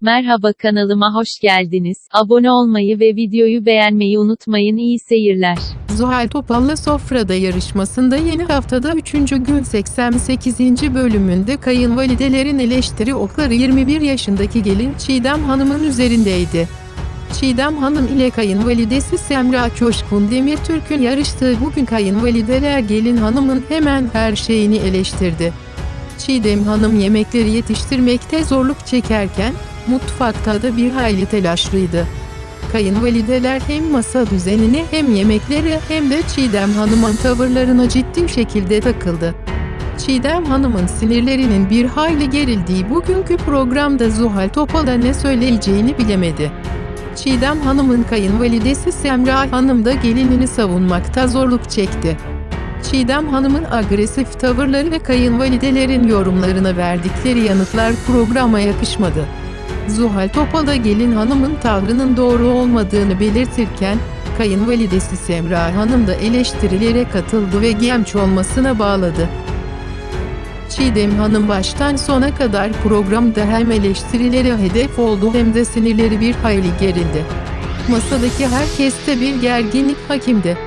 Merhaba kanalıma hoş geldiniz. Abone olmayı ve videoyu beğenmeyi unutmayın. İyi seyirler. Zuhal Topal'la Sofra'da yarışmasında yeni haftada 3. gün 88. bölümünde kayınvalidelerin eleştiri okları 21 yaşındaki gelin Çiğdem Hanım'ın üzerindeydi. Çiğdem Hanım ile kayınvalidesi Semra Coşkun Demirtürk'ün yarıştığı bugün kayınvalideler gelin hanımın hemen her şeyini eleştirdi. Çiğdem Hanım yemekleri yetiştirmekte zorluk çekerken, mutfakta da bir hayli telaşlıydı. Kayınvalideler hem masa düzenine hem yemekleri hem de Çiğdem Hanım'ın tavırlarına ciddi şekilde takıldı. Çiğdem Hanım'ın sinirlerinin bir hayli gerildiği bugünkü programda Zuhal Topal'a ne söyleyeceğini bilemedi. Çiğdem Hanım'ın kayınvalidesi Semra Hanım da gelinini savunmakta zorluk çekti. Çiğdem Hanım'ın agresif tavırları ve kayınvalidelerin yorumlarına verdikleri yanıtlar programa yakışmadı. Zuhal Topal da gelin hanımın tavrının doğru olmadığını belirtirken, kayınvalidesi Semra Hanım da eleştirilere katıldı ve genç olmasına bağladı. Çiğdem Hanım baştan sona kadar programda hem eleştirilere hedef oldu hem de sinirleri bir hayli gerildi. Masadaki herkeste bir gerginlik hakimdi.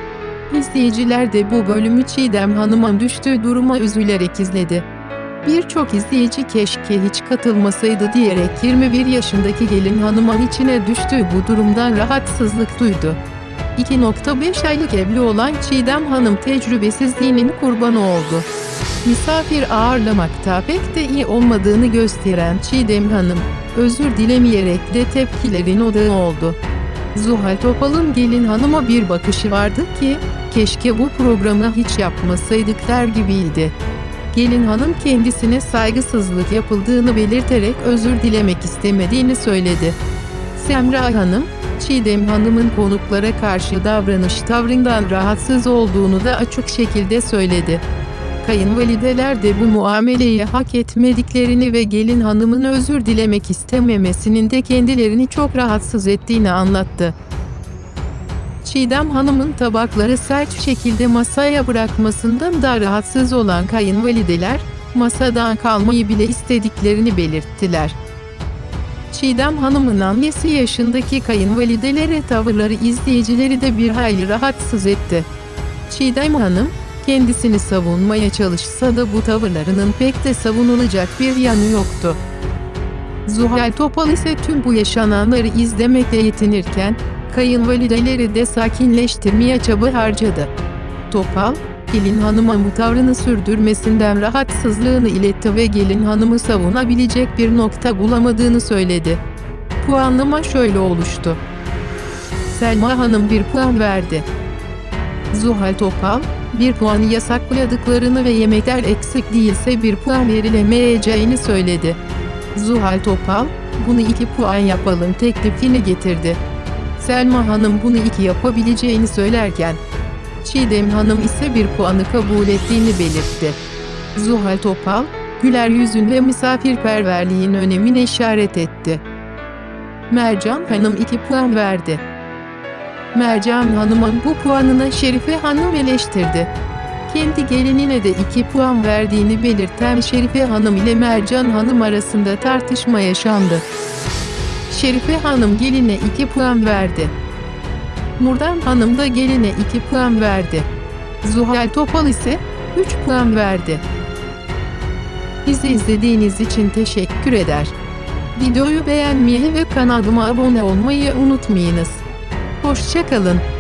İzleyiciler de bu bölümü Çiğdem Hanım'ın düştüğü duruma üzülerek izledi. Birçok izleyici keşke hiç katılmasaydı diyerek 21 yaşındaki gelin hanımın içine düştüğü bu durumdan rahatsızlık duydu. 2.5 aylık evli olan Çiğdem Hanım tecrübesizliğinin kurbanı oldu. Misafir ağırlamakta pek de iyi olmadığını gösteren Çiğdem Hanım, özür dilemeyerek de tepkilerin odağı oldu. Zuhal Topal'ın gelin hanıma bir bakışı vardı ki, keşke bu programı hiç yapmasaydık der gibiydi. Gelin hanım kendisine saygısızlık yapıldığını belirterek özür dilemek istemediğini söyledi. Semra Hanım, Çiğdem Hanım'ın konuklara karşı davranış tavrından rahatsız olduğunu da açık şekilde söyledi. Kayınvalideler de bu muameleyi hak etmediklerini ve gelin hanımın özür dilemek istememesinin de kendilerini çok rahatsız ettiğini anlattı. Çiğdem Hanım'ın tabakları sert şekilde masaya bırakmasından da rahatsız olan kayınvalideler, masadan kalmayı bile istediklerini belirttiler. Çiğdem Hanım'ın annesi yaşındaki kayınvalidelere tavırları izleyicileri de bir hayli rahatsız etti. Çiğdem Hanım, kendisini savunmaya çalışsa da bu tavırlarının pek de savunulacak bir yanı yoktu. Zuhal Topal ise tüm bu yaşananları izlemekle yetinirken, kayınvalideleri de sakinleştirmeye çaba harcadı. Topal, gelin hanıma bu tavrını sürdürmesinden rahatsızlığını iletti ve gelin hanımı savunabilecek bir nokta bulamadığını söyledi. Puanlama şöyle oluştu. Selma Hanım bir puan verdi. Zuhal Topal, bir puanı yasakladıklarını ve yemekler eksik değilse bir puan verilemeyeceğini söyledi. Zuhal Topal, bunu iki puan yapalım teklifini getirdi. Selma Hanım bunu iki yapabileceğini söylerken, Çiğdem Hanım ise bir puanı kabul ettiğini belirtti. Zuhal Topal, güler yüzün ve misafirperverliğin önemine işaret etti. Mercan Hanım 2 puan verdi. Mercan Hanım'ın bu puanına Şerife Hanım eleştirdi. Kendi gelinine de 2 puan verdiğini belirten Şerife Hanım ile Mercan Hanım arasında tartışma yaşandı. Şerife Hanım geline 2 puan verdi. Nurdan Hanım da geline 2 puan verdi. Zuhal Topal ise 3 puan verdi. Bizi izlediğiniz için teşekkür eder. Videoyu beğenmeyi ve kanalıma abone olmayı unutmayınız. Hoşçakalın.